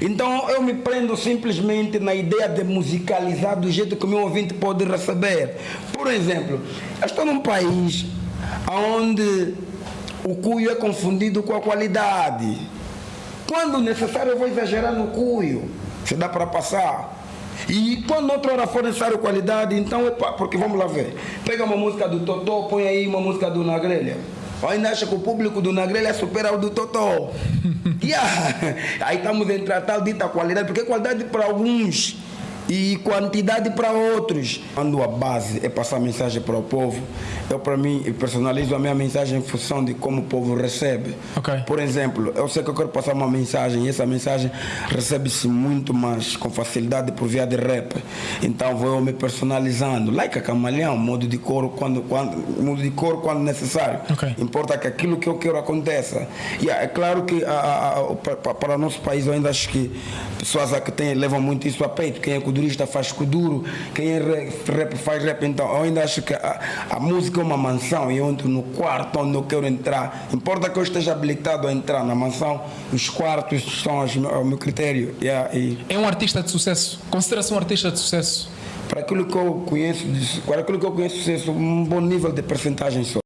Então eu me prendo simplesmente na ideia de musicalizar do jeito que o meu ouvinte pode receber. Por exemplo, eu estou num país onde o cuio é confundido com a qualidade. Quando necessário eu vou exagerar no cuio, se dá para passar. E quando outra hora for necessário qualidade, então, epa, porque vamos lá ver. Pega uma música do Totó, põe aí uma música do. Ou ainda acha que o público do Nagrelha supera o do Totó. yeah. Aí estamos em tratar dita qualidade, porque qualidade para alguns e quantidade para outros. Quando a base é passar mensagem para o povo, eu para mim personalizo a minha mensagem em função de como o povo recebe. Okay. Por exemplo, eu sei que eu quero passar uma mensagem e essa mensagem recebe-se muito mais com facilidade por via de rap. Então vou me personalizando, like a camaleão, modo de cor quando, quando modo de cor quando necessário. Okay. Importa que aquilo que eu quero aconteça. E é claro que a, a, a, para, para o nosso país eu ainda acho que pessoas que têm, levam muito isso a peito. Quem é kudurista faz kuduro, quem é rap faz rap. Então eu ainda acho que a, a música é uma mansão e eu entro no quarto onde eu quero entrar. Importa que eu esteja habilitado a entrar na mansão, os quartos são os, o meu critério. Yeah, e É um artista de sucesso? Considera-se um artista de sucesso? para aquilo que eu conheço, para aquilo que eu conheço, um bom nível de percentagem só.